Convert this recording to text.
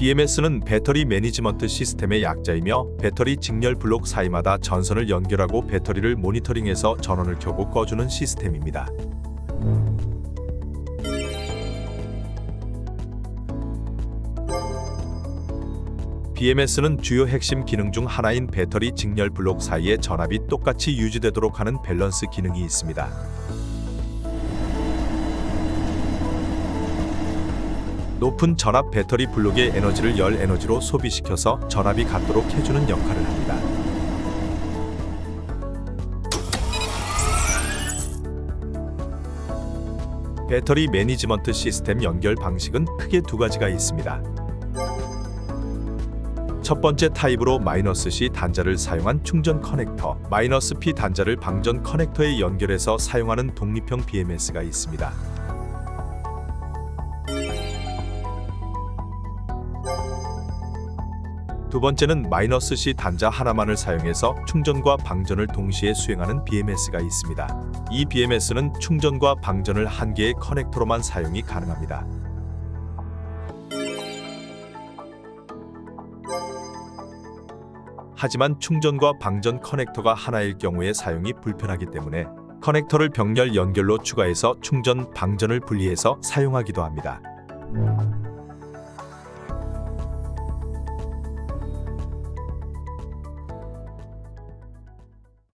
BMS는 Battery Management System의 약자이며 배터리 직렬 블록 사이마다 전선을 연결하고 배터리를 모니터링해서 전원을 켜고 꺼주는 시스템입니다. BMS는 주요 핵심 기능 중 하나인 배터리 직렬 블록 사이의 전압이 똑같이 유지되도록 하는 밸런스 기능이 있습니다. 높은 전압 배터리 블록의 에너지를 열 에너지로 소비시켜서 전압이 같도록 해주는 역할을 합니다. Battery Management System 연결 방식은 크게 두 가지가 있습니다. 첫 번째 타입으로 마이너스 C 단자를 사용한 충전 커넥터, 마이너스 P 단자를 방전 커넥터에 연결해서 사용하는 독립형 BMS가 있습니다. 두 번째는 마이너스 C 단자 하나만을 사용해서 충전과 방전을 동시에 수행하는 BMS가 있습니다. 이 BMS는 충전과 방전을 한 개의 커넥터로만 사용이 가능합니다. 하지만 충전과 방전 커넥터가 하나일 경우에 사용이 불편하기 때문에 커넥터를 병렬 연결로 추가해서 충전, 방전을 분리해서 사용하기도 합니다.